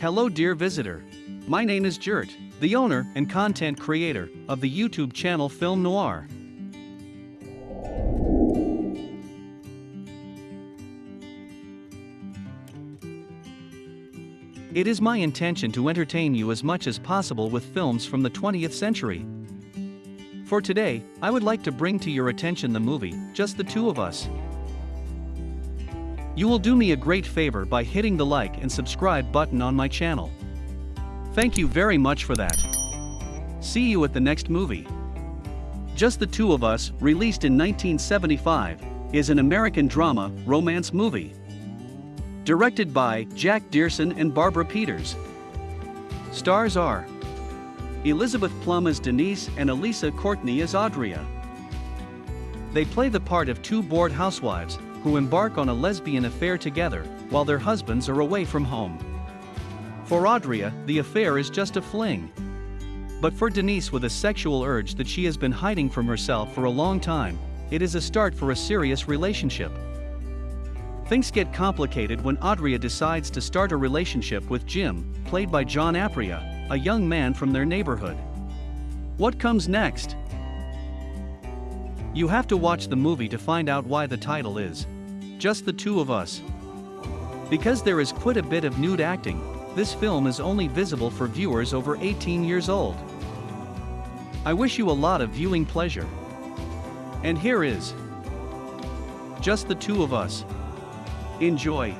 Hello dear visitor. My name is Jert, the owner and content creator of the YouTube channel Film Noir. It is my intention to entertain you as much as possible with films from the 20th century. For today, I would like to bring to your attention the movie, Just the Two of Us. You will do me a great favor by hitting the like and subscribe button on my channel. Thank you very much for that. See you at the next movie. Just the Two of Us, released in 1975, is an American drama romance movie. Directed by Jack Dearson and Barbara Peeters. Stars are Elizabeth Plumb as Denise and Alisa Courtney as Audria. They play the part of two bored housewives who embark on a lesbian affair together while their husbands are away from home. For Audria, the affair is just a fling. But for Denise with a sexual urge that she has been hiding from herself for a long time, it is a start for a serious relationship. Things get complicated when Audria decides to start a relationship with Jim, played by John Aprea, a young man from their neighborhood. What comes next? You have to watch the movie to find out why the title is Just the Two of Us. Because there is quite a bit of nude acting, this film is only visible for viewers over 18 years old. I wish you a lot of viewing pleasure. And here is Just the Two of Us. Enjoy.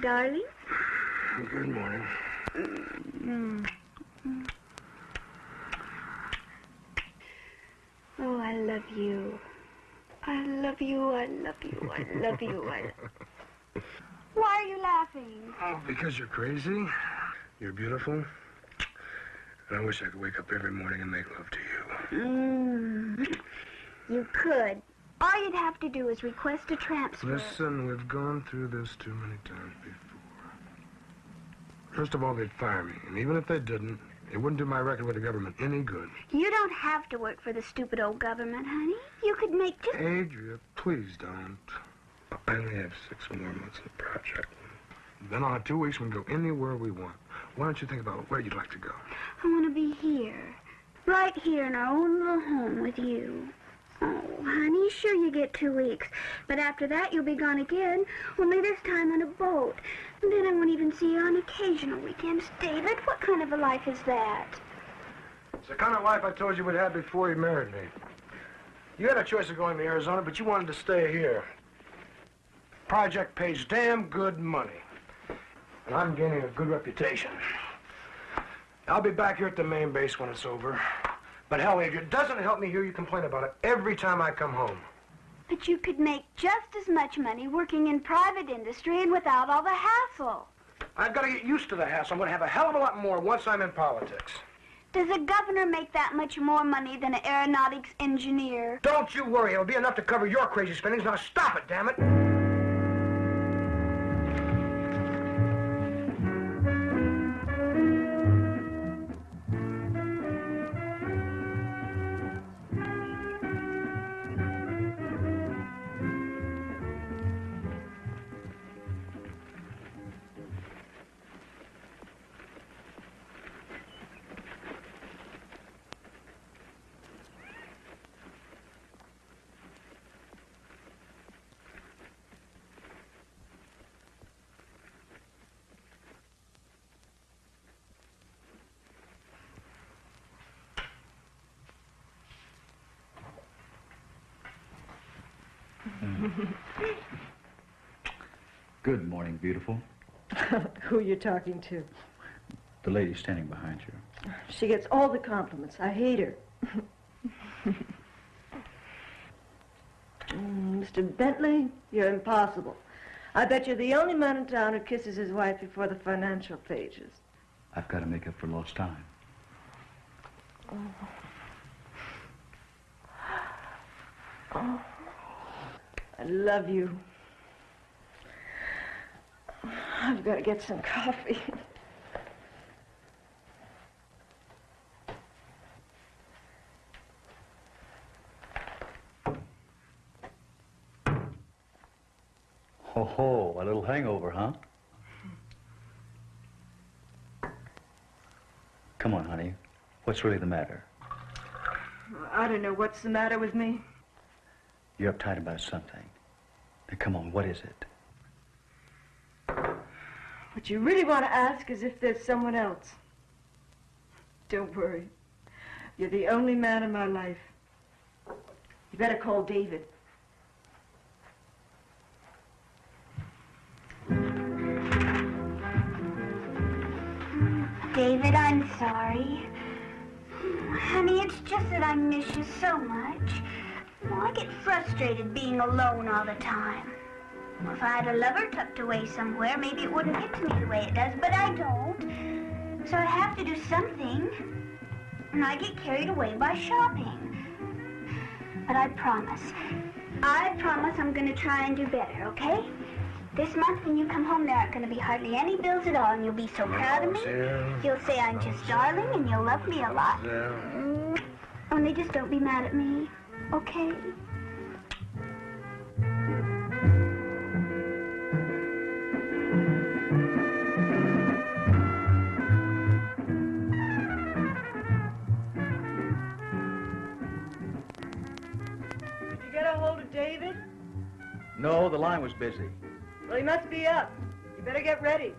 Darling. Good morning. Oh, I love you. I love you, I love you, I love you, I... Why are you laughing? Oh, because you're crazy. You're beautiful. And I wish I could wake up every morning and make love to you. Mm. You could. All you'd have to do is request a transfer. Listen, we've gone through this too many times before. First of all, they'd fire me. And even if they didn't, it wouldn't do my record with the government any good. You don't have to work for the stupid old government, honey. You could make just... Adria, please don't. I only have six more months of the project. Then I'll have two weeks we can go anywhere we want. Why don't you think about where you'd like to go? I want to be here. Right here in our own little home with you. Oh, honey, sure you get two weeks. But after that, you'll be gone again, only this time on a boat. And then I won't even see you on occasional weekends. David, what kind of a life is that? It's the kind of life I told you we'd have before you married me. You had a choice of going to Arizona, but you wanted to stay here. Project pays damn good money. And I'm gaining a good reputation. I'll be back here at the main base when it's over. But hell, if it doesn't help me hear you complain about it every time I come home. But you could make just as much money working in private industry and without all the hassle. I've got to get used to the hassle. I'm going to have a hell of a lot more once I'm in politics. Does a governor make that much more money than an aeronautics engineer? Don't you worry. It'll be enough to cover your crazy spendings. Now stop it, damn it. Morning, beautiful. Who are you talking to? The lady standing behind you. She gets all the compliments. I hate her. Mm, Mr. Bentley, you're impossible. I bet you're the only man in town who kisses his wife before the financial pages. I've got to make up for lost time. Oh, I love you. I've got to get some coffee. Ho ho, a little hangover, huh? Come on, honey. What's really the matter? I don't know what's the matter with me. You're uptight about something. Now, come on, what is it? What you really want to ask is if there's someone else. Don't worry. You're the only man in my life. You better call David. David, I'm sorry. Honey, it's just that I miss you so much. Well, I get frustrated being alone all the time. If I had a lover tucked away somewhere, maybe it wouldn't get to me the way it does, but I don't. So I have to do something. And I get carried away by shopping. But I promise. I promise I'm going to try and do better, okay? This month when you come home, there aren't going to be hardly any bills at all, and you'll be so proud of me. You'll say I'm just darling, and you'll love me a lot. Mm. Only just don't be mad at me, okay? No, the line was busy. Well, he must be up. You better get ready.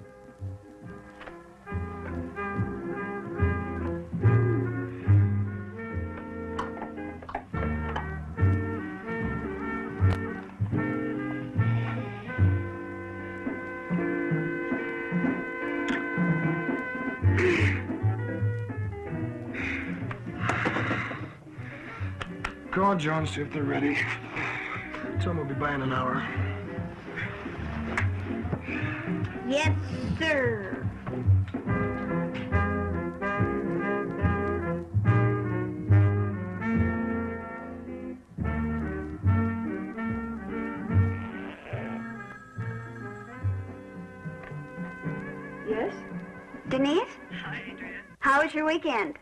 Call John, see if they're ready. Tell them we'll be by in an hour. Yes, sir. Yes? Denise? Hi, Adrian. How was your weekend?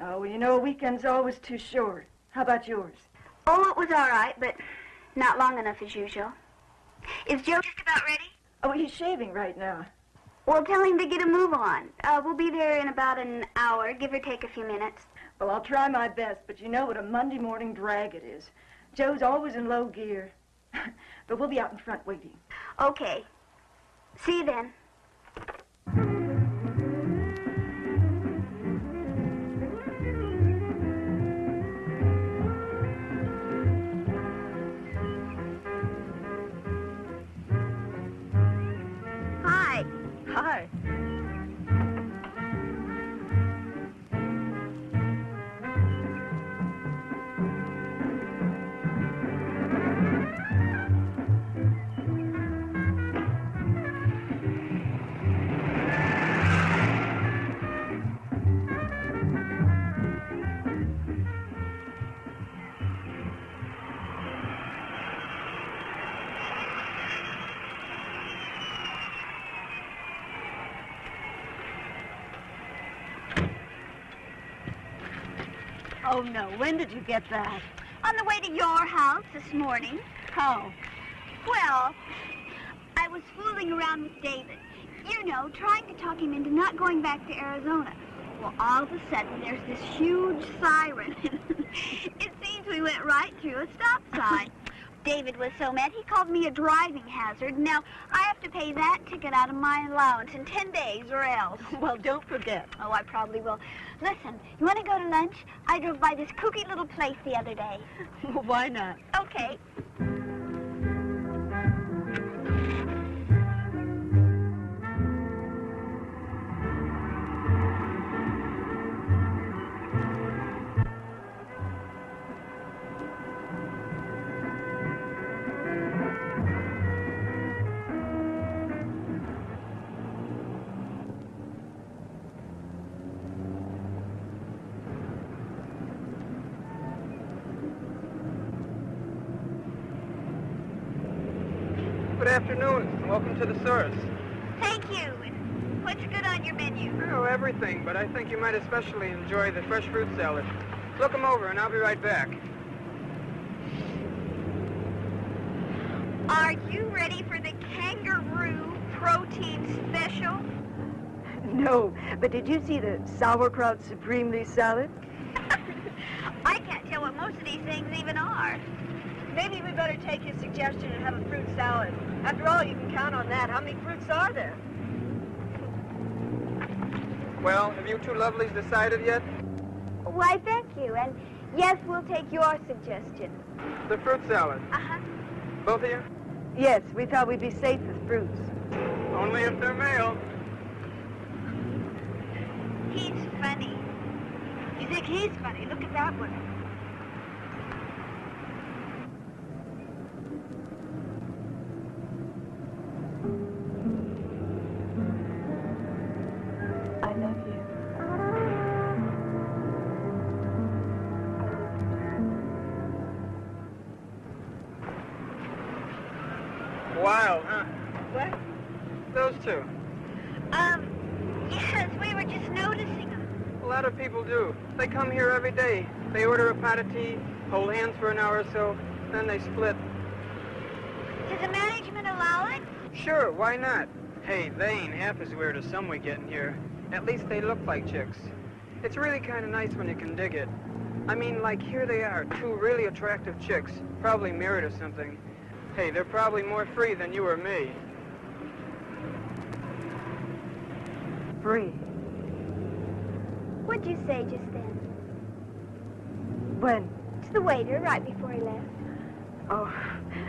Oh, well, you know, a weekend's always too short. How about yours? Oh, it was all right, but not long enough as usual. Is Joe just about ready? Oh, he's shaving right now. Well, tell him to get a move on. Uh, we'll be there in about an hour, give or take a few minutes. Well, I'll try my best, but you know what a Monday morning drag it is. Joe's always in low gear. but we'll be out in front waiting. Okay. See you then. Oh, no. When did you get that? On the way to your house this morning. How? Well, I was fooling around with David. You know, trying to talk him into not going back to Arizona. Well, all of a sudden, there's this huge siren. it seems we went right through a stop sign. David was so mad, he called me a driving hazard. Now, I have to pay that ticket out of my allowance in 10 days or else. Well, don't forget. Oh, I probably will. Listen, you want to go to lunch? I drove by this kooky little place the other day. Well, Why not? Okay. To the source. Thank you. What's good on your menu? Oh, everything, but I think you might especially enjoy the fresh fruit salad. Look 'em over, and I'll be right back. Are you ready for the kangaroo protein special? No, but did you see the sauerkraut supremely salad? I can't tell what most of these things even are. Maybe we better take his suggestion and have a fruit salad. After all, you can count on that. How many fruits are there? Well, have you two lovelies decided yet? Why, thank you. And yes, we'll take your suggestion. The fruit salad. Uh-huh. Both of you? Yes, we thought we'd be safe with fruits. Only if they're male. He's funny. You think he's funny? Look at that one. Day. They order a pot of tea, hold hands for an hour or so, then they split. Does the management allow it? Sure, why not? Hey, they ain't half as weird as some we get in here. At least they look like chicks. It's really kind of nice when you can dig it. I mean, like, here they are, two really attractive chicks, probably married or something. Hey, they're probably more free than you or me. Free. What'd you say just then? When? To the waiter right before he left. Oh,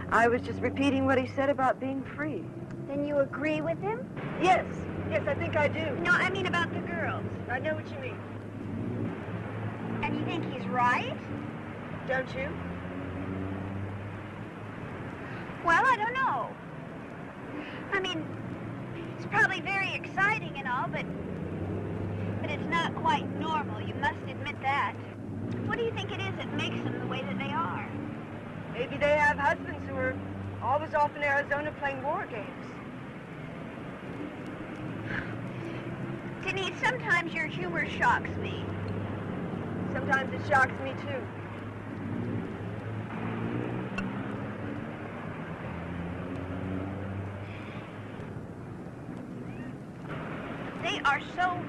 I was just repeating what he said about being free. Then you agree with him? Yes, yes, I think I do. No, I mean about the girls. I know what you mean. And you think he's right? Don't you? Well, I don't know. I mean, it's probably very exciting and all, but but it's not quite normal. You must admit that. What do you think it is that makes them the way that they are? Maybe they have husbands who are always off in Arizona playing war games. Denise, sometimes your humor shocks me. Sometimes it shocks me too. They are so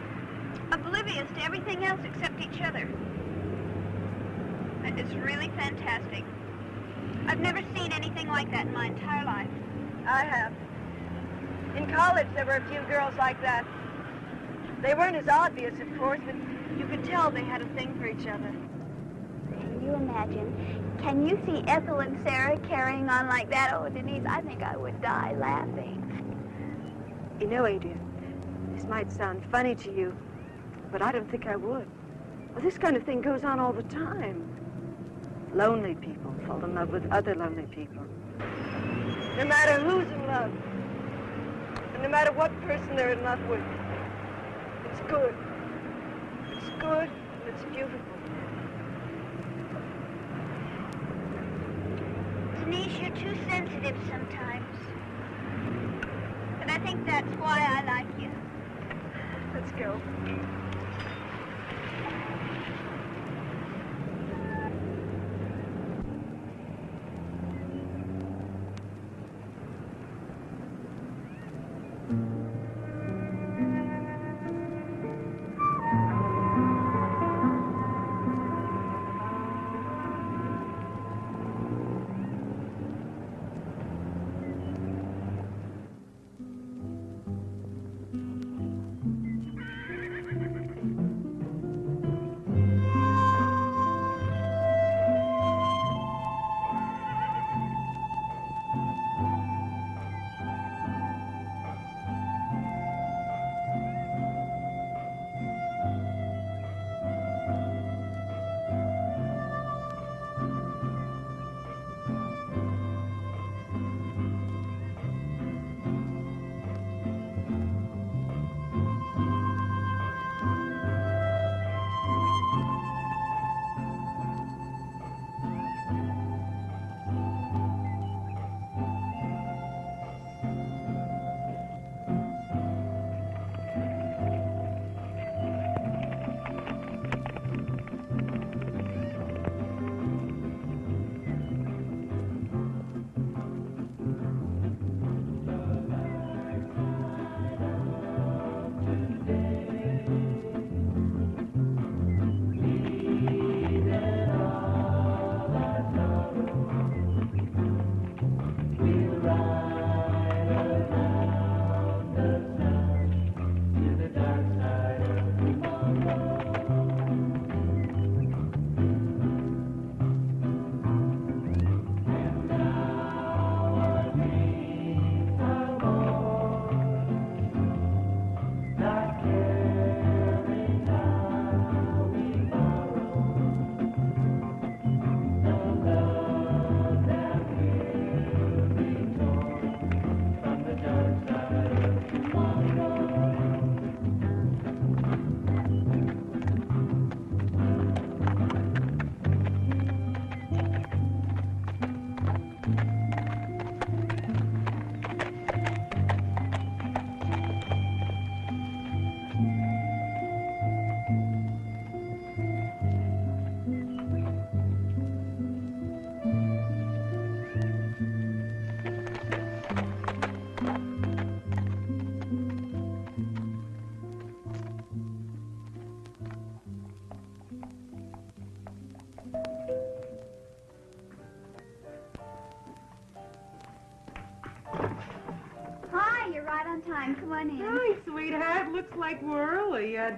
oblivious to everything else except each other. It's really fantastic. I've never seen anything like that in my entire life. I have. In college, there were a few girls like that. They weren't as obvious, of course, but you could tell they had a thing for each other. Can you imagine? Can you see Ethel and Sarah carrying on like that? Oh, Denise, I think I would die laughing. You know, Adrian, this might sound funny to you, but I don't think I would. Well, this kind of thing goes on all the time. Lonely people fall in love with other lonely people. No matter who's in love, and no matter what person they're in love with, it's good. It's good, and it's beautiful. Denise, you're too sensitive sometimes. But I think that's why I like you. Let's go.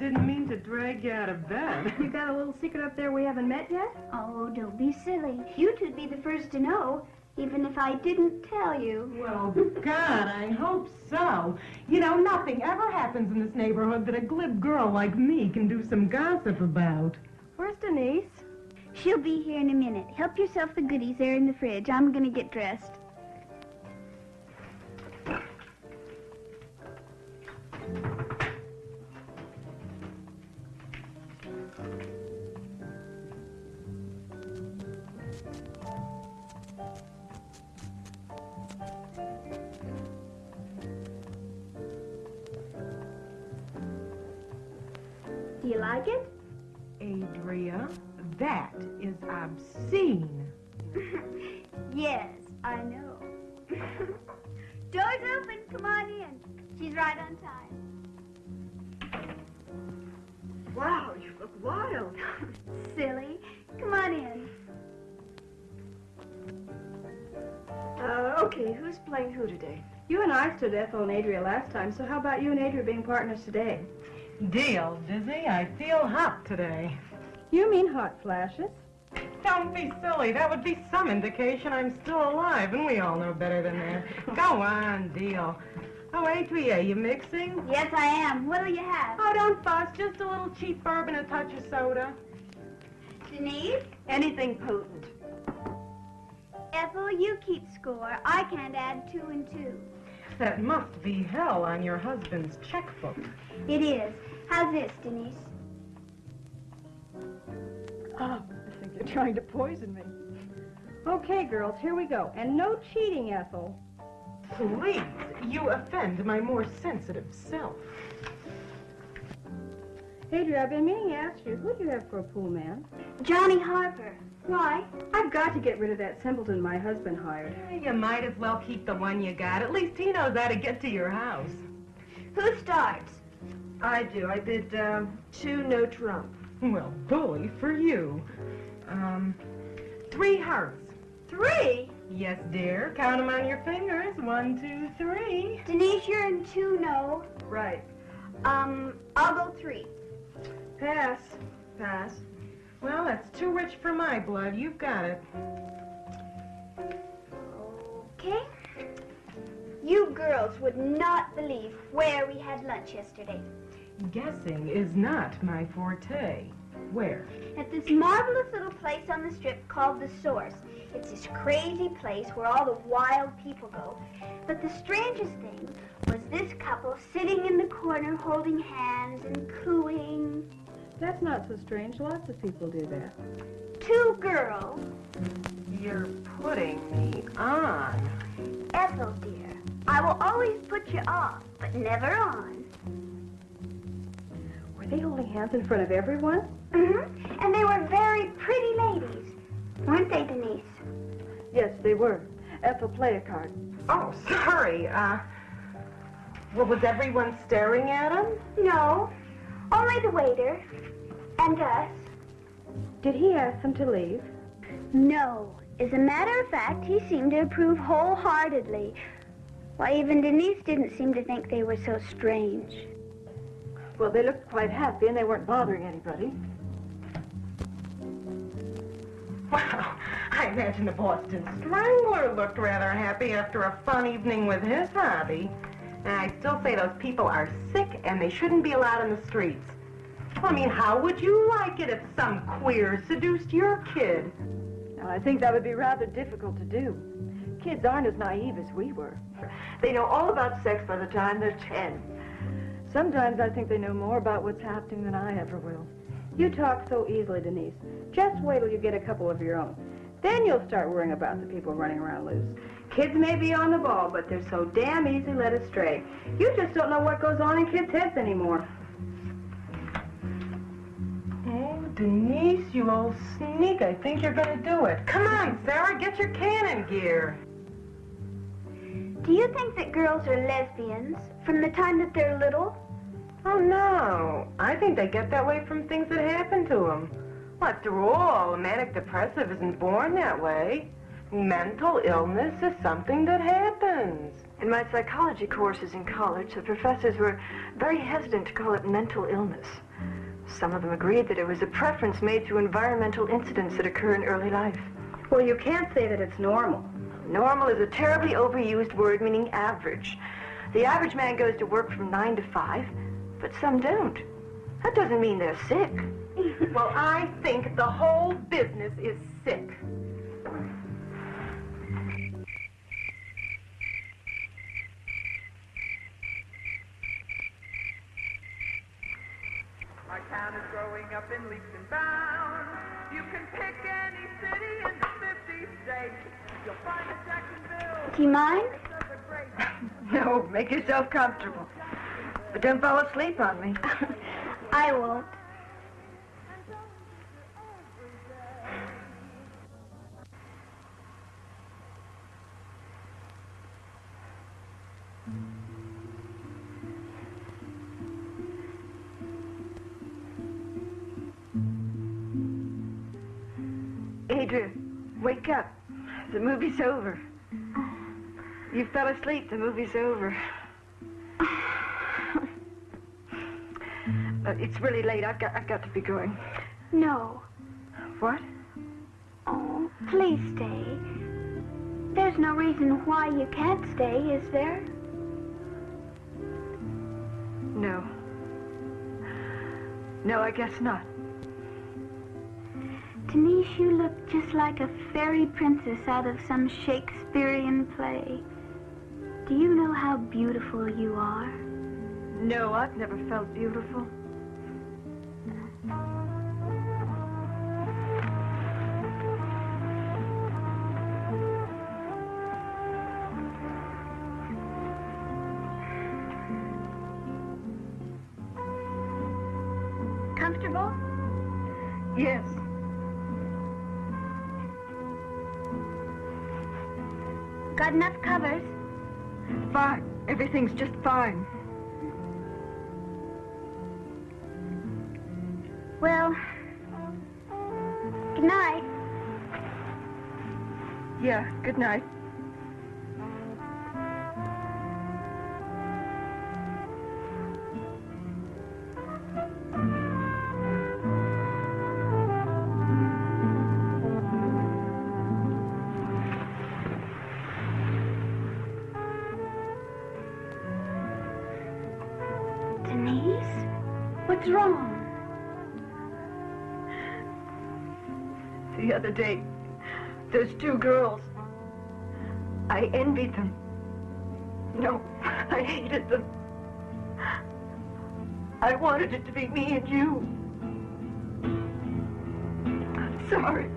Didn't mean to drag you out of bed. You got a little secret up there we haven't met yet? Oh, don't be silly. You two'd be the first to know, even if I didn't tell you. Well, God, I hope so. You know, nothing ever happens in this neighborhood that a glib girl like me can do some gossip about. Where's Denise? She'll be here in a minute. Help yourself the goodies there in the fridge. I'm gonna get dressed. You like it? Adria, that is obscene. yes, I know. Door's open. Come on in. She's right on time. Wow, you look wild. Silly. Come on in. Uh, okay, who's playing who today? You and I stood Ethel and Adria last time, so how about you and Adria being partners today? Deal, Dizzy. I feel hot today. You mean hot flashes? Don't be silly. That would be some indication I'm still alive, and we all know better than that. Go on, Deal. Oh, Adria, eh? you mixing? Yes, I am. What'll you have? Oh, don't fuss. Just a little cheap bourbon, a touch of soda. Denise? Anything potent. Ethel, you keep score. I can't add two and two. That must be hell on your husband's checkbook. It is. How's this, Denise? Oh, I think you're trying to poison me. Okay, girls, here we go. And no cheating, Ethel. Please, you offend my more sensitive self. Adria, I've been meaning to ask you, who do you have for a pool man? Johnny Harper. Why? I've got to get rid of that simpleton my husband hired. You might as well keep the one you got. At least he knows how to get to your house. Who starts? I do. I bid um, two no trump. Well, bully for you. Um, three hearts. Three? Yes, dear. Count them on your fingers. One, two, three. Denise, you're in two no. Right. Um, I'll go three. Pass. Pass. Well, that's too rich for my blood. You've got it. Okay. You girls would not believe where we had lunch yesterday. Guessing is not my forte. Where? At this marvelous little place on the strip called The Source. It's this crazy place where all the wild people go. But the strangest thing was this couple sitting in the corner holding hands and cooing. That's not so strange. Lots of people do that. Two girls. You're putting me on. Ethel, dear, I will always put you off, but never on. Were they holding hands in front of everyone? Mm-hmm. And they were very pretty ladies. Weren't they, Denise? Yes, they were. Ethel, play a card. Oh, sorry. Uh, well, was everyone staring at him? No, only the waiter. And us. Did he ask them to leave? No. As a matter of fact, he seemed to approve wholeheartedly. Why, even Denise didn't seem to think they were so strange. Well, they looked quite happy and they weren't bothering anybody. Well, I imagine the Boston Strangler looked rather happy after a fun evening with his hobby. And I still say those people are sick and they shouldn't be allowed in the streets. I mean, how would you like it if some queer seduced your kid? Now, I think that would be rather difficult to do. Kids aren't as naive as we were. They know all about sex by the time they're ten. Sometimes I think they know more about what's happening than I ever will. You talk so easily, Denise. Just wait till you get a couple of your own. Then you'll start worrying about the people running around loose. Kids may be on the ball, but they're so damn easy led astray. You just don't know what goes on in kids' heads anymore. Oh, Denise, you old sneak. I think you're going to do it. Come on, Sarah, get your cannon gear. Do you think that girls are lesbians from the time that they're little? Oh, no. I think they get that way from things that happen to them. Well, after all, a manic depressive isn't born that way. Mental illness is something that happens. In my psychology courses in college, the professors were very hesitant to call it mental illness. Some of them agreed that it was a preference made through environmental incidents that occur in early life. Well, you can't say that it's normal. Normal is a terribly overused word meaning average. The average man goes to work from 9 to 5, but some don't. That doesn't mean they're sick. well, I think the whole business is sick. Our town is growing up in leaps and bounds. You can pick any city in the 50 states. You'll find a Jacksonville. Do you mind? No, make yourself comfortable. But don't fall asleep on me. I won't. Adrian, wake up. The movie's over. You fell asleep. The movie's over. It's really late. I've got, I've got to be going. No. What? Oh, please stay. There's no reason why you can't stay, is there? No. No, I guess not. Denise, you look just like a fairy princess out of some Shakespearean play. Do you know how beautiful you are? No, I've never felt beautiful. Fine. Well, good night. Yeah, good night. What's wrong? The other day, those two girls. I envied them. No, I hated them. I wanted it to be me and you. I'm sorry.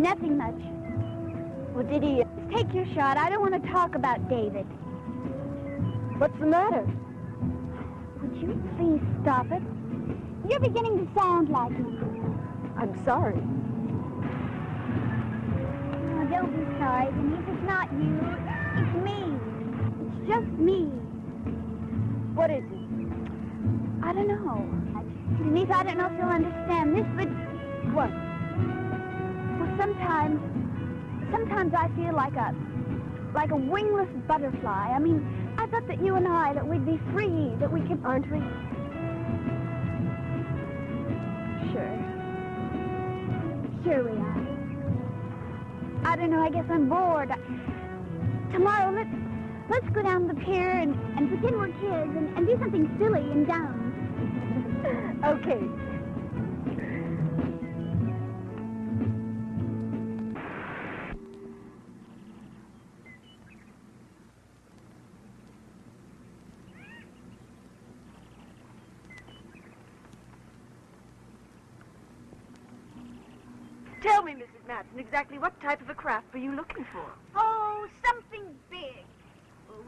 Nothing much. Well, did he... Uh, take your shot. I don't want to talk about David. What's the matter? Would you please stop it? You're beginning to sound like him. I'm sorry. Oh, don't be sorry, Denise. It's not you. It's me. It's just me. What is it? I don't know. Denise, I don't know if you'll understand this, but What? Sometimes, sometimes I feel like a, like a wingless butterfly. I mean, I thought that you and I, that we'd be free, that we could, Aren't we? Sure. Sure we are. I don't know, I guess I'm bored. Tomorrow, let's let's go down the pier and, and pretend we're kids and, and do something silly and dumb. Okay. What type of a craft were you looking for? Oh, something big.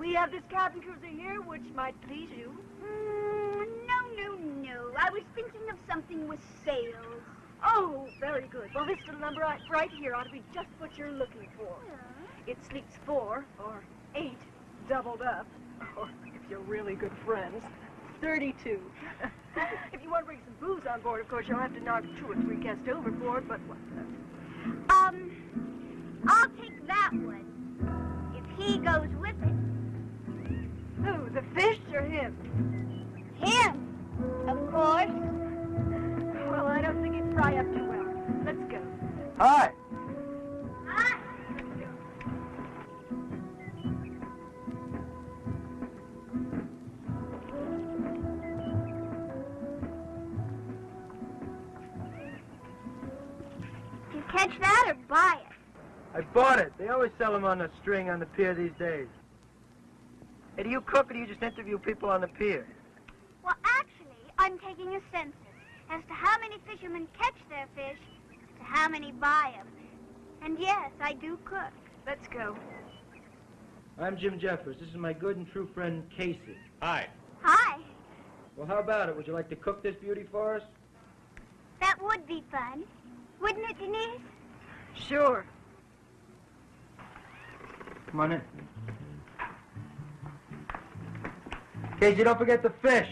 We have this cabin cruiser here, which might please you. Mm, no, no, no. I was thinking of something with sails. Oh, very good. Well, this little number right, right here ought to be just what you're looking for. It sleeps four, or eight, doubled up. Or, if you're really good friends, 32. if you want to bring some booze on board, of course, you'll have to knock two or three guests overboard, but what the... Um, I'll take that one. If he goes with it. Who, the fish or him? Him, of course. Well, I don't think he'd fry up too well. Let's go. Hi. Hi. Did catch that or buy it? I bought it. They always sell them on the string on the pier these days. Hey, do you cook or do you just interview people on the pier? Well, actually, I'm taking a census as to how many fishermen catch their fish, to how many buy them. And yes, I do cook. Let's go. I'm Jim Jeffers. This is my good and true friend, Casey. Hi. Hi. Well, how about it? Would you like to cook this beauty for us? That would be fun. Wouldn't it, Denise? Sure. Come on in. Casey, don't forget the fish.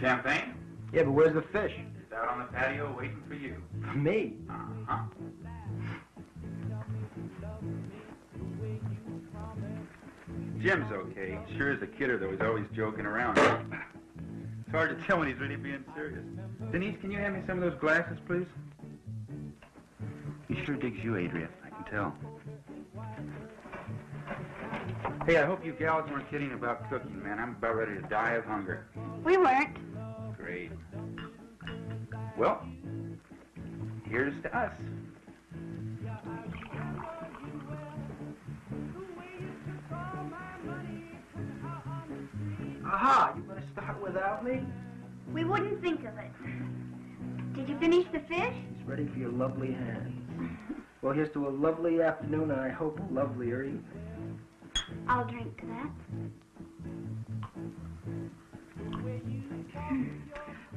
Champagne? Yeah, but where's the fish? It's out on the patio waiting for you. For me. Jim's okay. Sure is a kidder, though. He's always joking around. It's hard to tell when he's really being serious. Denise, can you hand me some of those glasses, please? He sure digs you, Adria. I can tell. Hey, I hope you gals weren't kidding about cooking, man. I'm about ready to die of hunger. We weren't. Great. Well, here's to us. Aha, you're gonna start without me? We wouldn't think of it. Did you finish the fish? It's ready for your lovely hands. Well, here's to a lovely afternoon and I hope a lovelier evening. I'll drink to that.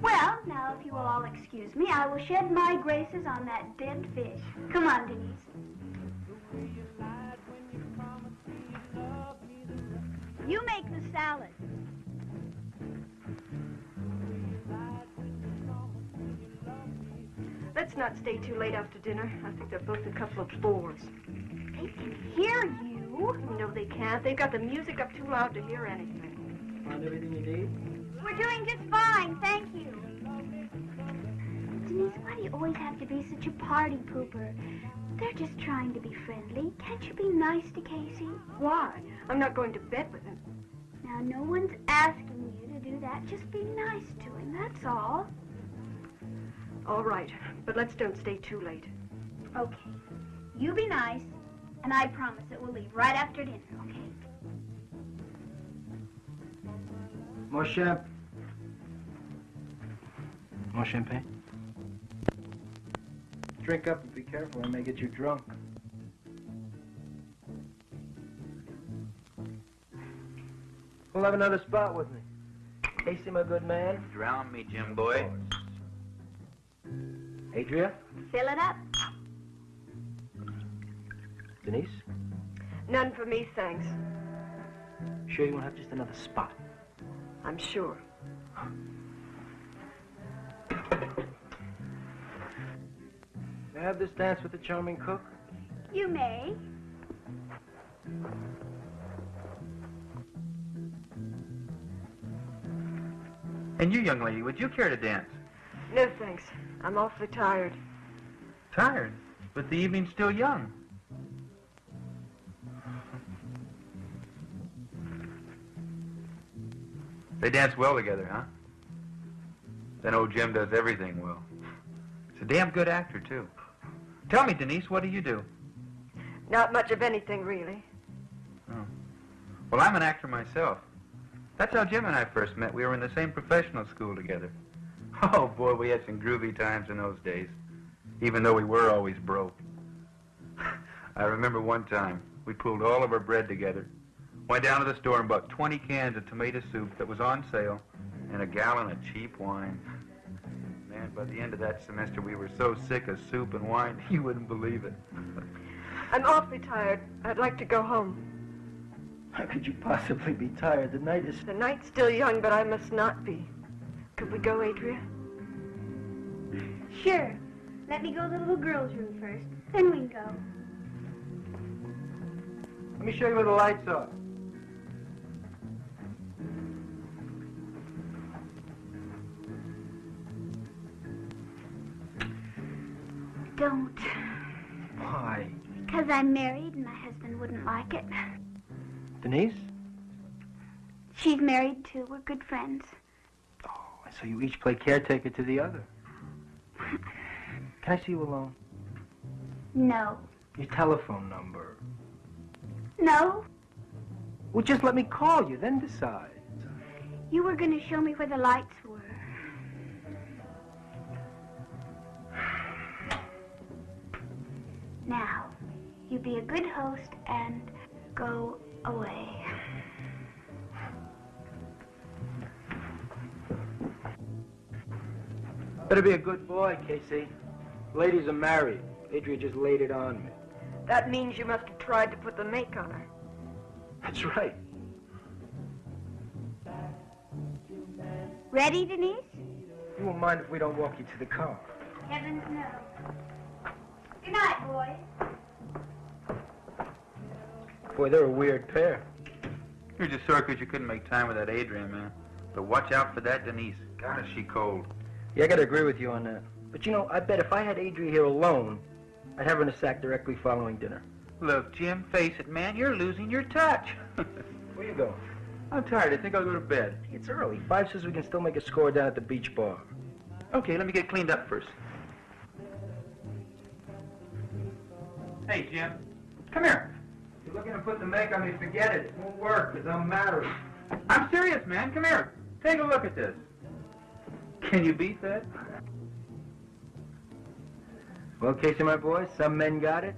Well, now, if you will all excuse me, I will shed my graces on that dead fish. Come on, Denise. You make the salad. Not stay too late after dinner. I think they're both a couple of bores. They can hear you. No, they can't. They've got the music up too loud to hear anything. Find everything you need? We're doing just fine, thank you. Denise, why do you always have to be such a party pooper? They're just trying to be friendly. Can't you be nice to Casey? Why? I'm not going to bed with him. Now, no one's asking you to do that. Just be nice to him, that's all. All right, but let's don't stay too late. Okay. You be nice, and I promise that we'll leave right after dinner, okay? More champ. More champagne? Drink up and be careful. I may get you drunk. We'll have another spot with me. Casey, my good man. Drown me, Jim boy. Adria? Fill it up. Denise? None for me, thanks. Sure you won't have just another spot? I'm sure. May I have this dance with the charming cook? You may. And you, young lady, would you care to dance? No, thanks. I'm awfully tired. Tired, but the evening's still young. They dance well together, huh? Then old Jim does everything well. He's a damn good actor, too. Tell me, Denise, what do you do? Not much of anything, really. Oh. Well, I'm an actor myself. That's how Jim and I first met. We were in the same professional school together. Oh, boy, we had some groovy times in those days, even though we were always broke. I remember one time we pulled all of our bread together, went down to the store and bought 20 cans of tomato soup that was on sale and a gallon of cheap wine. Man, by the end of that semester, we were so sick of soup and wine, you wouldn't believe it. I'm awfully tired. I'd like to go home. How could you possibly be tired? The night is... The night's still young, but I must not be. Could we go, Adria? Sure. Let me go to the little girl's room first. Then we can go. Let me show you where the lights are. Don't. Why? Because I'm married and my husband wouldn't like it. Denise? She's married too. We're good friends. So you each play caretaker to the other. Can I see you alone? No. Your telephone number. No? Well, just let me call you, then decide. You were going to show me where the lights were. Now, you be a good host and go away. Better be a good boy, Casey. Ladies are married. Adria just laid it on me. That means you must have tried to put the make on her. That's right. Ready, Denise? You won't mind if we don't walk you to the car. Heavens no. Good night, boys. Boy, they're a weird pair. You're just sore 'cause you couldn't make time with that Adria, man. But watch out for that Denise. God, is she cold. Yeah, I gotta agree with you on that. But you know, I bet if I had Adria here alone, I'd have her in a sack directly following dinner. Look, Jim, face it, man. You're losing your touch. Where you going? I'm tired. I think I'll go to bed. It's early. Five says we can still make a score down at the beach bar. Okay, let me get cleaned up first. Hey, Jim. Come here. If you're looking to put the make on me, forget it. It won't work, because I'm married. I'm serious, man. Come here. Take a look at this. Can you beat that? Well, Casey, my boy, some men got it,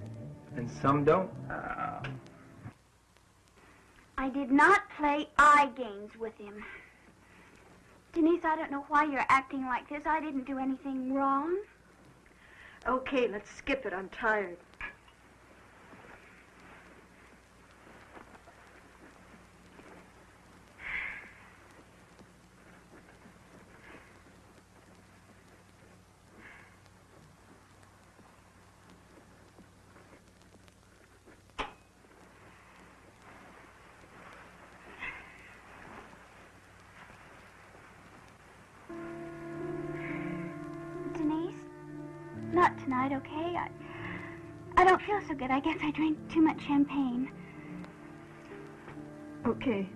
and some don't. Uh, I did not play eye games with him. Denise, I don't know why you're acting like this. I didn't do anything wrong. Okay, let's skip it. I'm tired. Denise? Not tonight, okay? I, I don't feel so good. I guess I drank too much champagne. Okay.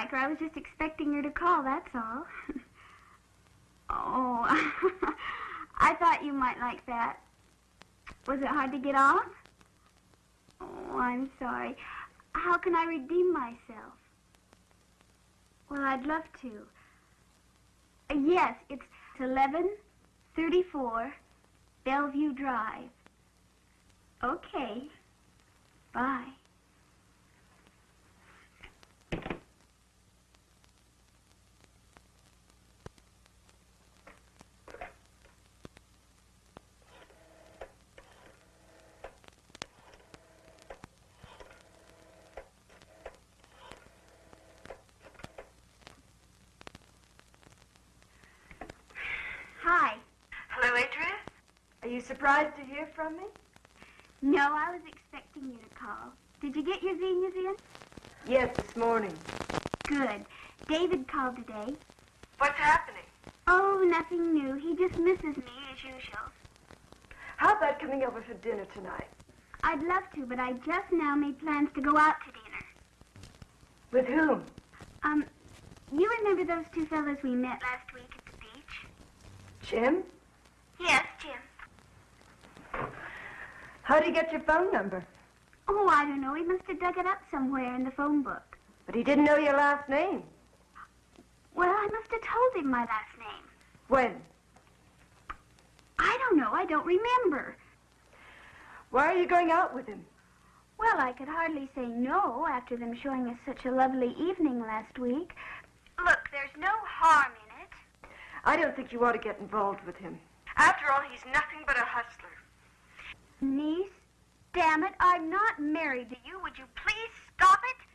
Like her. I was just expecting her to call, that's all. oh, I thought you might like that. Was it hard to get off? Oh, I'm sorry. How can I redeem myself? Well, I'd love to. Uh, yes, it's 1134 Bellevue Drive. Okay. Bye. Hi. Hello, Adria. Are you surprised to hear from me? No, I was expecting you to call. Did you get your zinnias in? Yes, this morning. Good. David called today. What's happening? Oh, nothing new. He just misses me as usual. How about coming over for dinner tonight? I'd love to, but I just now made plans to go out to dinner. With whom? Um, you remember those two fellows we met last week at the beach? Jim? Yes. How'd he get your phone number? Oh, I don't know. He must have dug it up somewhere in the phone book. But he didn't know your last name. Well, I must have told him my last name. When? I don't know. I don't remember. Why are you going out with him? Well, I could hardly say no after them showing us such a lovely evening last week. Look, there's no harm in it. I don't think you ought to get involved with him. After all, he's nothing but a hustler. Niece, damn it, I'm not married to you. Would you please stop it?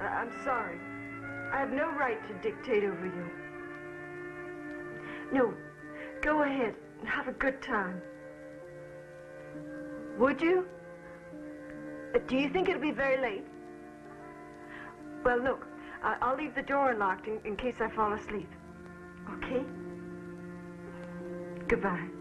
I- I'm sorry. I have no right to dictate over you. No, go ahead and have a good time. Would you? Uh, Do you think it'll be very late? Well, look, I- I'll leave the door unlocked in, in case I fall asleep. Okay? Goodbye.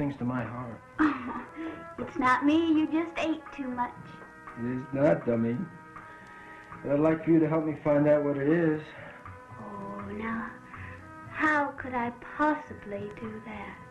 Things to my heart. It's not me. You just ate too much. It is not, dummy. But I'd like for you to help me find out what it is. Oh, now, how could I possibly do that?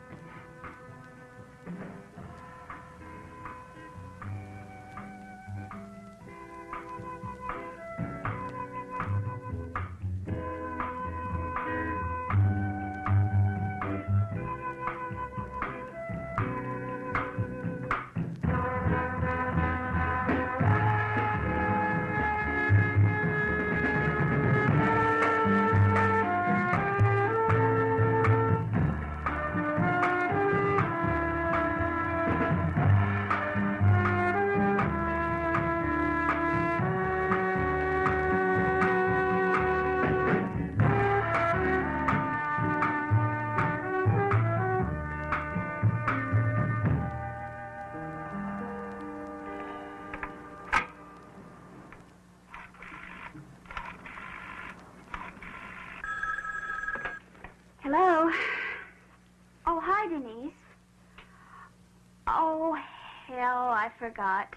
Forgot.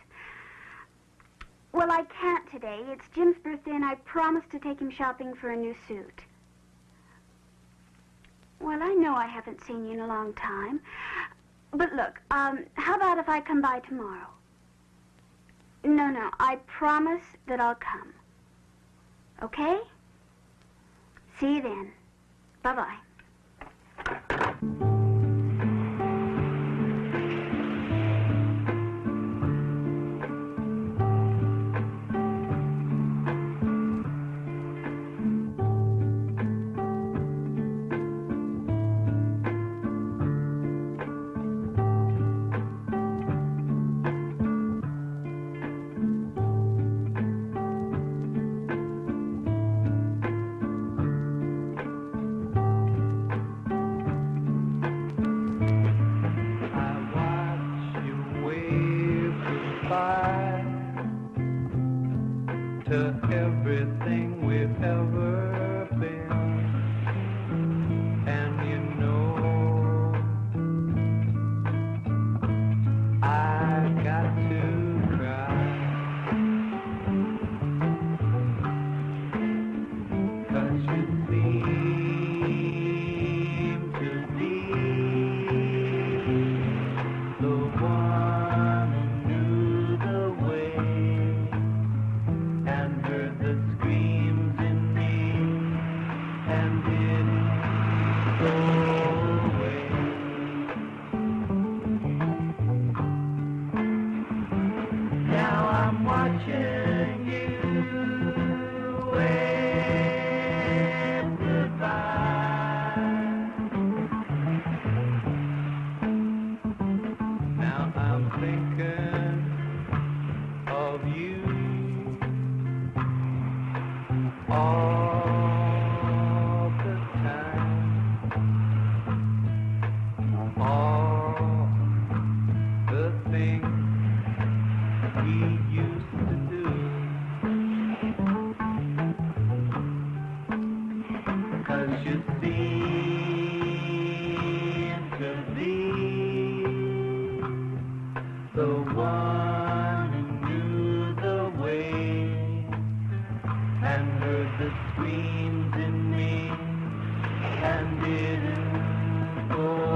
Well, I can't today. It's Jim's birthday, and I promised to take him shopping for a new suit. Well, I know I haven't seen you in a long time. But look, um, how about if I come by tomorrow? No, no, I promise that I'll come. Okay? See you then. Bye-bye. And heard the screams in me and didn't go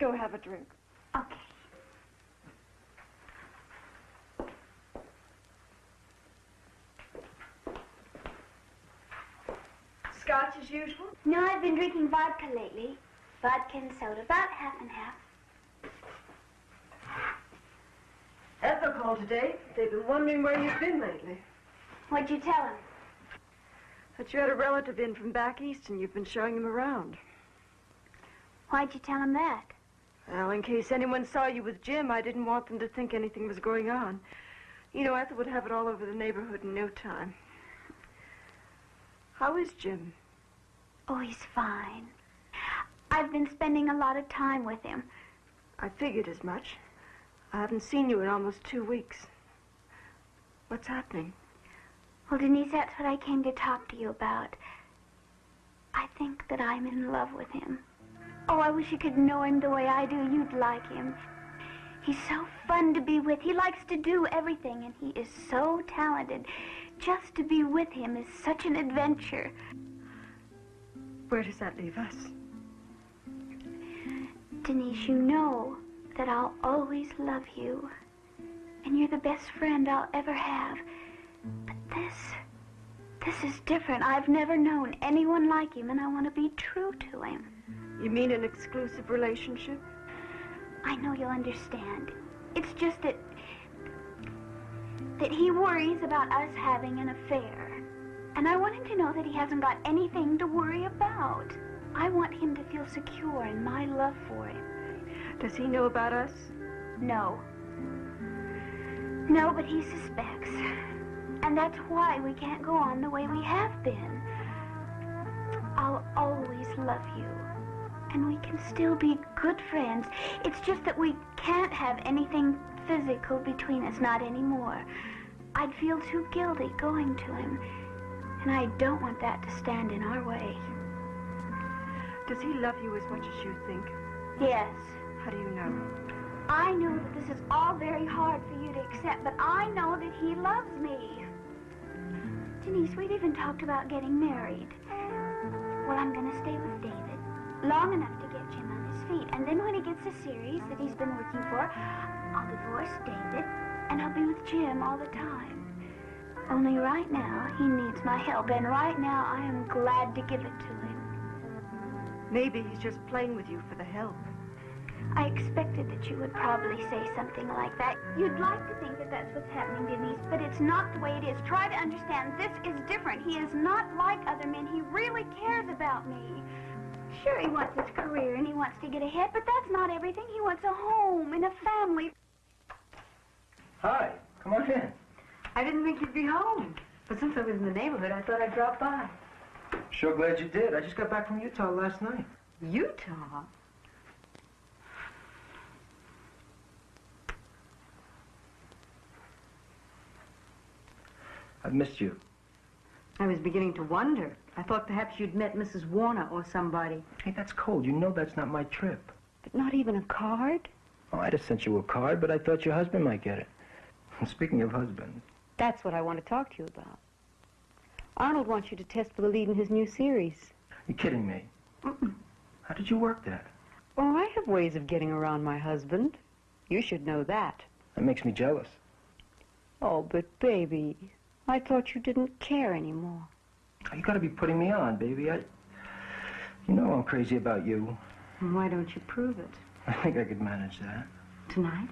go have a drink. Okay. Scotch as usual? No, I've been drinking vodka lately. Vodka and soda, about half and half. Ethel called today. They've been wondering where you've been lately. What'd you tell him? That you had a relative in from back east and you've been showing him around. Why'd you tell him that? Well, in case anyone saw you with Jim, I didn't want them to think anything was going on. You know, Ethel would have it all over the neighborhood in no time. How is Jim? Oh, he's fine. I've been spending a lot of time with him. I figured as much. I haven't seen you in almost two weeks. What's happening? Well, Denise, that's what I came to talk to you about. I think that I'm in love with him. Oh, I wish you could know him the way I do. You'd like him. He's so fun to be with. He likes to do everything, and he is so talented. Just to be with him is such an adventure. Where does that leave us? Denise, you know that I'll always love you. And you're the best friend I'll ever have. But this, this is different. I've never known anyone like him, and I want to be true to him. You mean an exclusive relationship? I know you'll understand. It's just that, that he worries about us having an affair. And I want him to know that he hasn't got anything to worry about. I want him to feel secure in my love for him. Does he know about us? No. No, but he suspects. And that's why we can't go on the way we have been. I'll always love you. And we can still be good friends. It's just that we can't have anything physical between us, not anymore. I'd feel too guilty going to him. And I don't want that to stand in our way. Does he love you as much as you think? Yes. How do you know? I know that this is all very hard for you to accept, but I know that he loves me. Denise, we've even talked about getting married. Well, I'm going to stay with David long enough to get Jim on his feet. And then when he gets the series that he's been working for, I'll divorce David and I'll be with Jim all the time. Only right now, he needs my help, and right now I am glad to give it to him. Maybe he's just playing with you for the help. I expected that you would probably say something like that. You'd like to think that that's what's happening, Denise, but it's not the way it is. Try to understand. This is different. He is not like other men. He really cares about me. Sure, he wants his career and he wants to get ahead, but that's not everything. He wants a home and a family. Hi, come on in. I didn't think you'd be home. But since I was in the neighborhood, I thought I'd drop by. Sure glad you did. I just got back from Utah last night. Utah? I've missed you. I was beginning to wonder. I thought perhaps you'd met Mrs. Warner or somebody. Hey, that's cold. You know that's not my trip. But not even a card? Oh, I'd have sent you a card, but I thought your husband might get it. Speaking of husbands, That's what I want to talk to you about. Arnold wants you to test for the lead in his new series. you're kidding me. How did you work that? Oh, I have ways of getting around my husband. You should know that. That makes me jealous. Oh, but baby, I thought you didn't care anymore. You gotta be putting me on, baby. I, you know I'm crazy about you. Why don't you prove it? I think I could manage that. Tonight?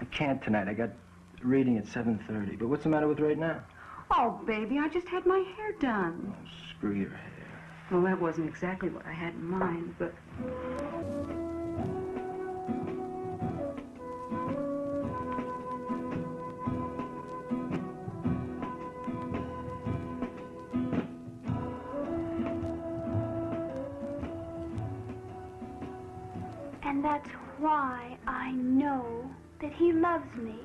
I can't tonight. I got reading at 7.30. But what's the matter with right now? Oh, baby, I just had my hair done. Oh, screw your hair. Well, that wasn't exactly what I had in mind, but... that's why I know that he loves me.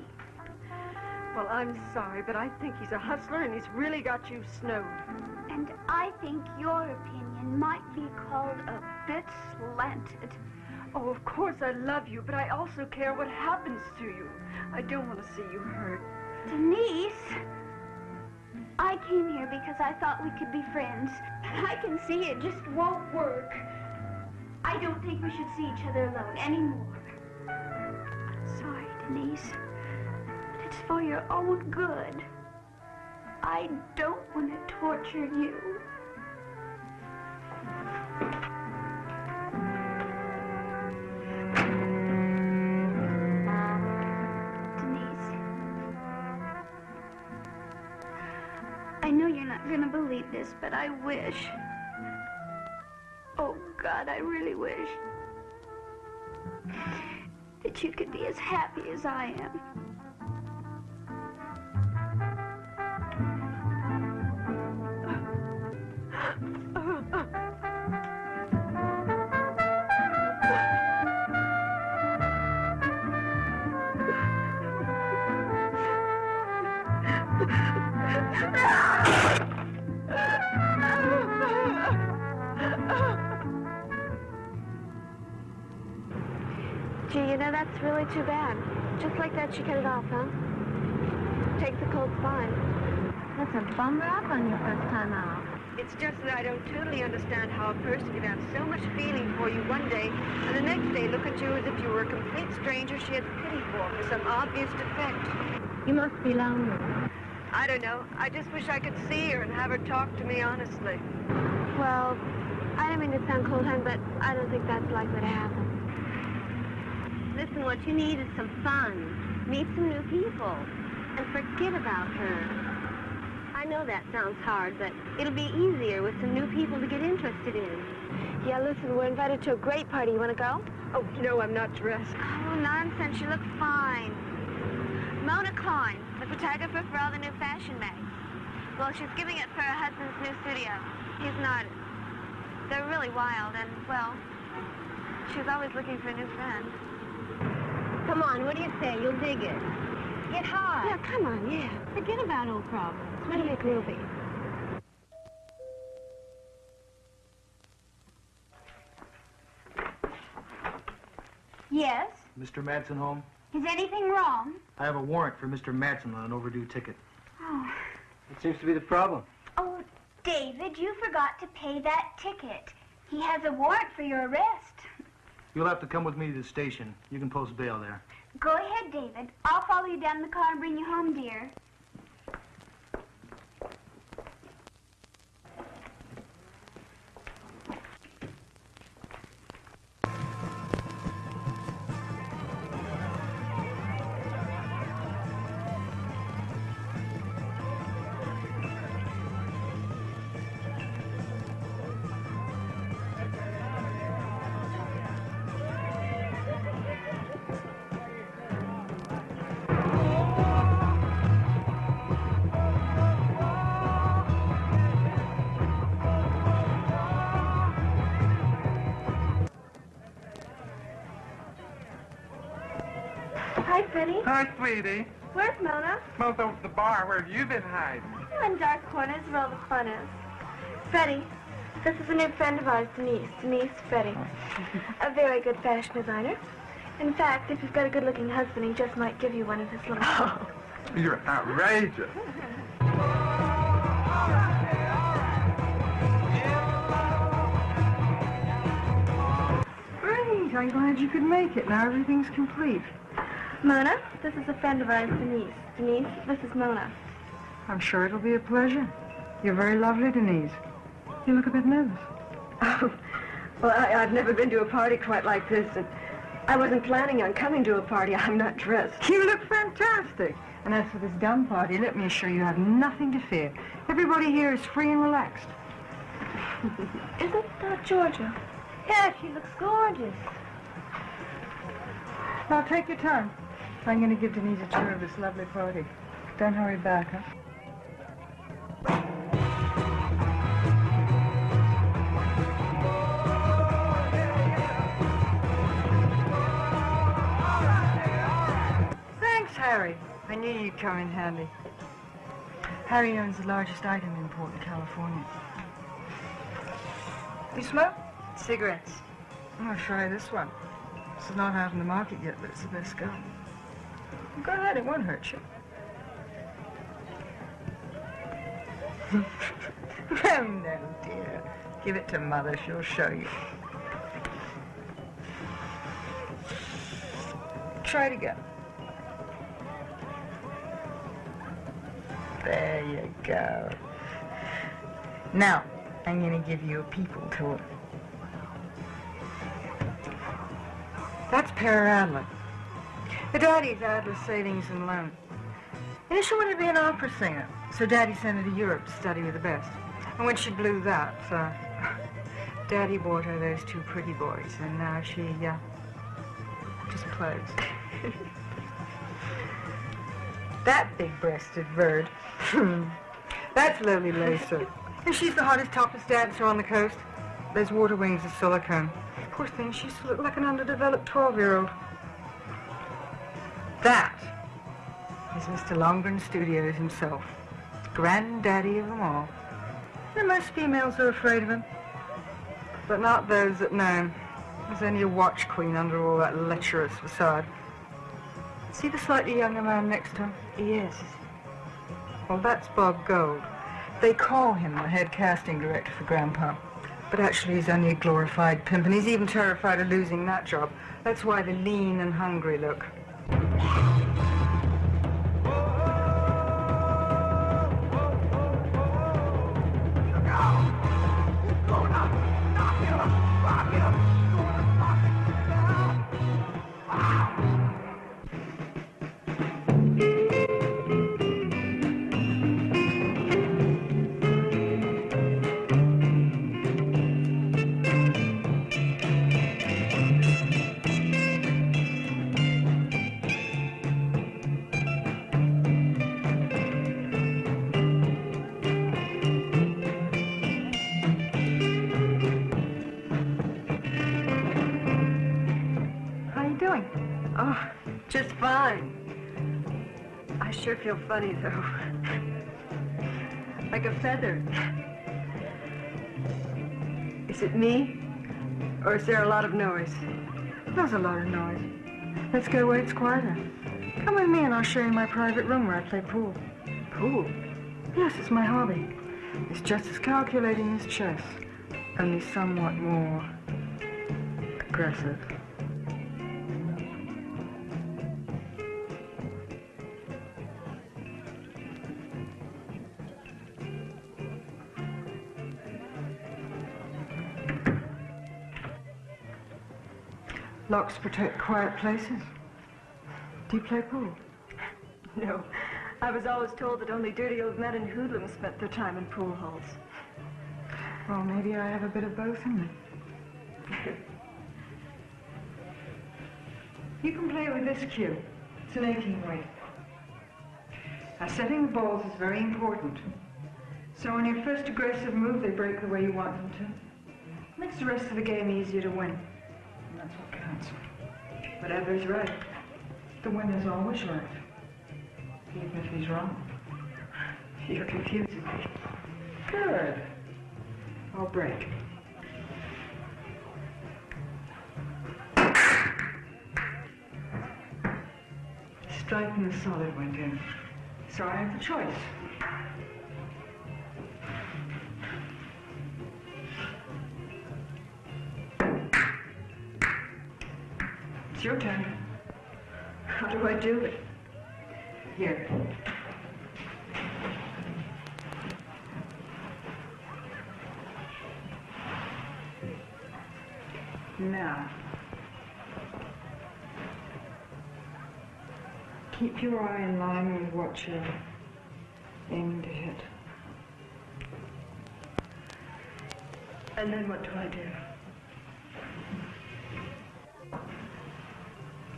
Well, I'm sorry, but I think he's a hustler and he's really got you snowed. And I think your opinion might be called a bit slanted. Oh, of course I love you, but I also care what happens to you. I don't want to see you hurt. Denise, I came here because I thought we could be friends. I can see it just won't work. I don't think we should see each other alone anymore. I'm sorry, Denise. But it's for your own good. I don't want to torture you. Denise. I know you're not gonna believe this, but I wish. I really wish. That you could be as happy as I am. That's a bummer up on your first time out. It's just that I don't totally understand how a person can have so much feeling for you one day and the next day look at you as if you were a complete stranger she has pity for for some obvious defect. You must be lonely. I don't know. I just wish I could see her and have her talk to me honestly. Well, I don't mean to sound cold-handed, but I don't think that's likely to happen. Listen, what you need is some fun. Meet some new people. And forget about her. I know that sounds hard, but it'll be easier with some new people to get interested in. Yeah, listen, we're invited to a great party. You want to go? Oh, no, I'm not dressed. Oh, nonsense. You look fine. Mona Klein, the photographer for all the new fashion mags. Well, she's giving it for her husband's new studio. He's an artist. They're really wild, and, well, she's always looking for a new friend. Come on, what do you say? You'll dig it. Get high. Yeah, come on, yeah. Forget about old problems. What do you make movie? Yes? Mr. Madsen home? Is anything wrong? I have a warrant for Mr. Madsen on an overdue ticket. Oh, That seems to be the problem? oh, David, you forgot to pay that ticket. He has a warrant for your arrest. You'll have to come with me to the station. You can post bail there. Go ahead, David. I'll follow you down in the car and bring you home, dear. Hi, sweetie. Where's Mona? Mona's over at the bar. Where have you been hiding? In dark corners where all the fun is. Freddie, this is a new friend of ours, Denise. Denise Freddie. A very good fashion designer. In fact, if you've got a good-looking husband, he just might give you one of his little... Oh, you're outrageous. Great. I'm glad you could make it. Now everything's complete. Mona, this is a friend of ours, Denise. Denise, this is Mona. I'm sure it'll be a pleasure. You're very lovely, Denise. You look a bit nervous. Oh, well, I, I've never been to a party quite like this, and I wasn't planning on coming to a party. I'm not dressed. You look fantastic. And as for this dumb party, let me assure you, you have nothing to fear. Everybody here is free and relaxed. Isn't that Georgia? Yeah, she looks gorgeous. Now, take your time. I'm going to give Denise a tour of this lovely party. Don't hurry back, huh? Thanks, Harry. I knew you'd come in handy. Harry owns the largest item import in California. You smoke? Cigarettes. I'll try this one. It's not out in the market yet, but it's the best gun. Go ahead, it won't hurt you. oh, no, dear. Give it to Mother. She'll show you. Try it again. There you go. Now, I'm going to give you a people tour. That's Adler. The daddy's Adler Savings and Loan. Know, she wanted to be an opera singer, so Daddy sent her to Europe to study with the best. And when she blew that, uh, Daddy bought her those two pretty boys, and now she, uh, just plays. that big-breasted bird. That's Lily Lacer. And she's the hottest, topless dancer on the coast. Those water wings of silicone. Poor thing, she used to look like an underdeveloped 12-year-old. That is Mr. Longburn Studios himself, granddaddy of them all. And most females are afraid of him, but not those that know him. There's only a watch queen under all that lecherous facade. See the slightly younger man next to him? Yes. Well, that's Bob Gold. They call him the head casting director for Grandpa. But actually, he's only a glorified pimp, and he's even terrified of losing that job. That's why the lean and hungry look. How feel funny, though. like a feather. Is it me? Or is there a lot of noise? There's a lot of noise. Let's go where it's quieter. Come with me and I'll show you my private room where I play pool. Pool? Yes, it's my hobby. It's just as calculating as chess, only somewhat more aggressive. Locks protect quiet places. Do you play pool? No. I was always told that only dirty old men and hoodlums spent their time in pool halls. Well, maybe I have a bit of both in me. You can play with this cue. It's an 18 weight. Now, setting the balls is very important. So on your first aggressive move, they break the way you want them to. Makes the rest of the game easier to win. What. Whatever's right. The winner's always right. Even if he's wrong. You're confusing me. Good. I'll break. Striking the solid went in. So I have the choice. It's your turn. How do I do it? Here. Now. Keep your eye in line with what you're aiming to hit. And then what do I do?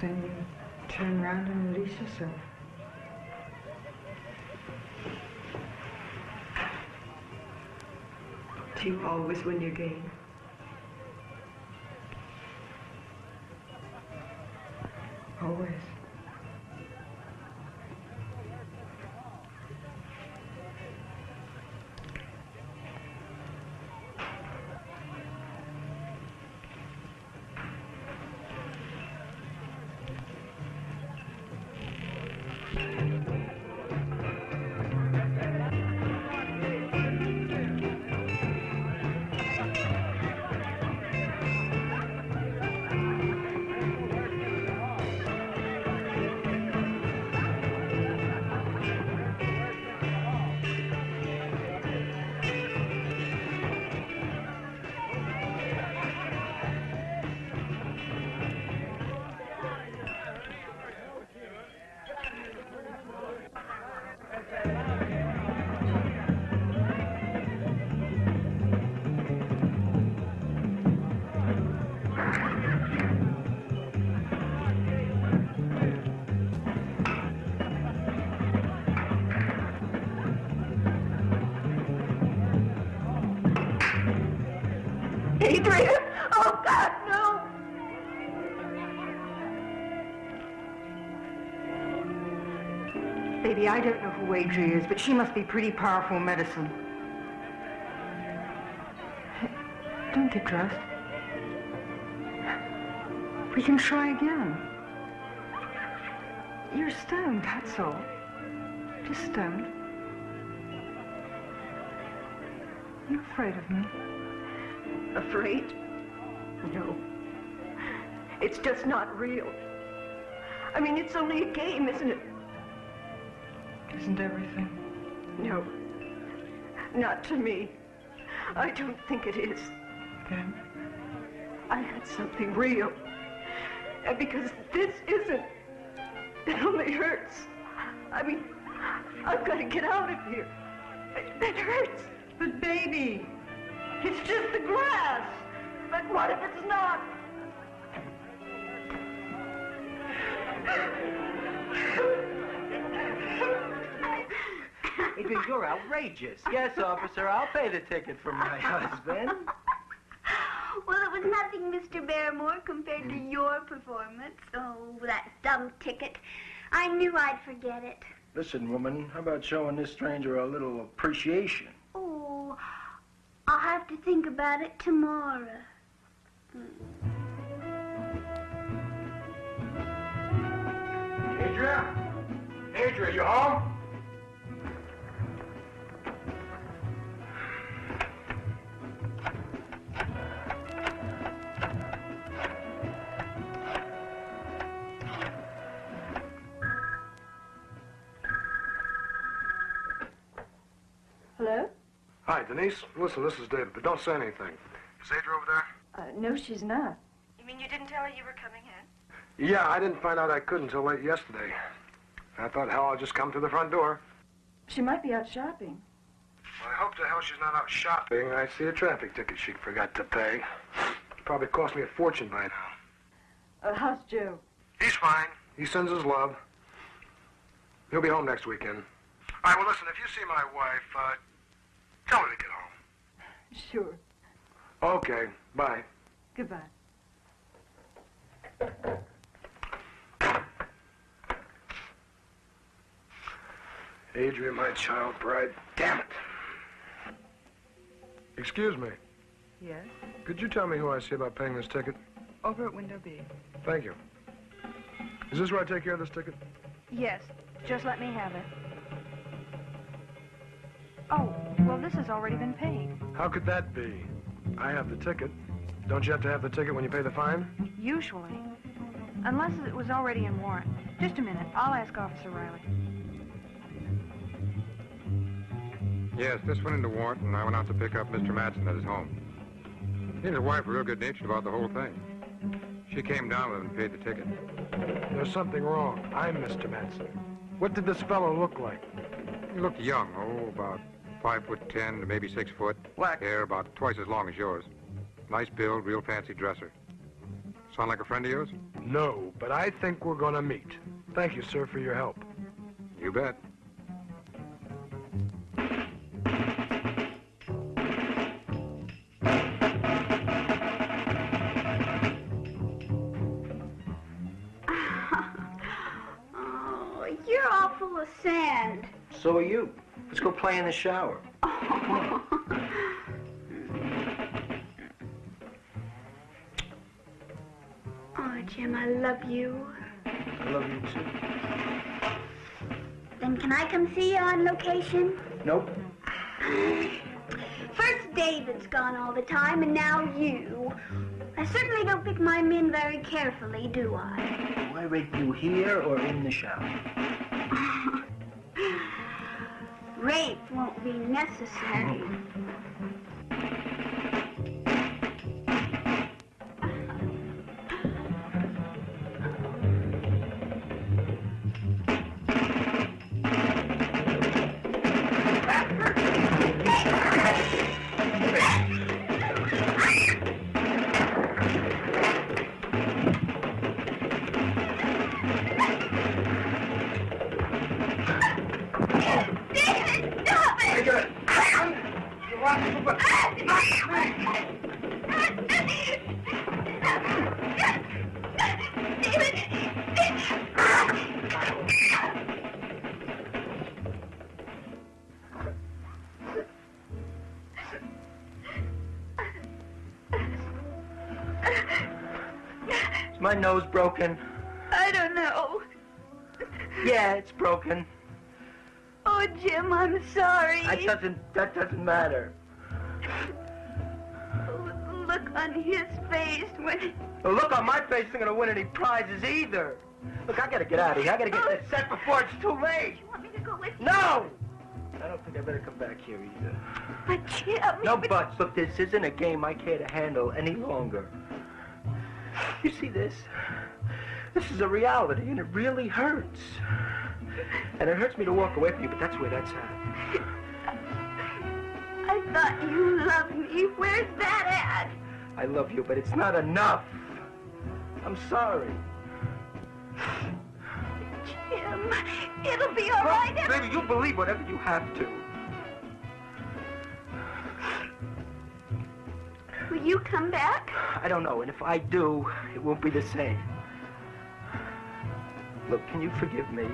Then you turn around and release yourself. Do you always win your game? Always. But she must be pretty powerful medicine. Don't get dressed. We can try again. You're stoned, that's all. Just stoned. You're afraid of me? Afraid? No. It's just not real. I mean, it's only a game, isn't it? Isn't everything? No. Not to me. I don't think it is. Then? I had something real. And because this isn't, it only hurts. I mean, I've got to get out of here. It, it hurts. But baby, it's just the grass. But what if it's not? Adria, you're outrageous. Yes, officer, I'll pay the ticket for my husband. Well, it was nothing, Mr. Barrymore, compared to your performance. Oh, that dumb ticket. I knew I'd forget it. Listen, woman, how about showing this stranger a little appreciation? Oh, I'll have to think about it tomorrow. Adria? Adria, you home? Denise. Listen, this is David, but don't say anything. Is Adria over there? Uh, no, she's not. You mean you didn't tell her you were coming in? Yeah, I didn't find out I could until late yesterday. I thought, hell, I'll just come to the front door. She might be out shopping. Well, I hope to hell she's not out shopping. I see a traffic ticket she forgot to pay. Probably cost me a fortune by now. Uh, how's Joe? He's fine. He sends his love. He'll be home next weekend. All right, well, listen, if you see my wife, uh, tell her to get home. Sure. Okay, bye. Goodbye. Adria, my child bride. Damn it. Excuse me. Yes? Could you tell me who I see about paying this ticket? Over at window B. Thank you. Is this where I take care of this ticket? Yes. Just let me have it. Oh, well, this has already been paid. How could that be? I have the ticket. Don't you have to have the ticket when you pay the fine? Usually. Unless it was already in warrant. Just a minute. I'll ask Officer Riley. Yes, this went into warrant, and I went out to pick up Mr. Matson at his home. He and his wife were real good-natured about the whole thing. She came down with him and paid the ticket. There's something wrong. I'm Mr. Matson. What did this fellow look like? He looked young, oh, about five foot ten to maybe six foot. Black hair, about twice as long as yours. Nice build, real fancy dresser. Sound like a friend of yours? No, but I think we're gonna meet. Thank you, sir, for your help. You bet. Oh, you're all full of sand. So are you. Let's go play in the shower. Oh, Jim, I love you. I love you too. Then can I come see you on location? Nope. First David's gone all the time, and now you. I certainly don't pick my men very carefully, do I? Do I rape you here or in the shower? Be necessary. Nose broken? I don't know. Yeah, it's broken. Oh, Jim, I'm sorry. That doesn't that doesn't matter. Look on his face when... The look on my face isn't gonna win any prizes either. Look, I gotta get out of here. I gotta get this set before it's too late. You want me to go with you? No! I don't think I better come back here either. But, Jim... No buts. Look, this isn't a game I care to handle any longer. You see this? This is a reality, and it really hurts. And it hurts me to walk away from you, but that's where that's at. I thought you loved me. Where's that at? I love you, but it's not enough. I'm sorry. Jim, it'll be all right. Well, baby, you believe whatever you have to. You come back? I don't know, and if I do, it won't be the same. Look, can you forgive me?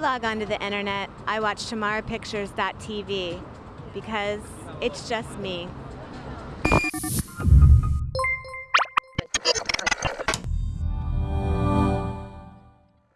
Log onto the internet, I watch TamaraPictures.tv because it's just me.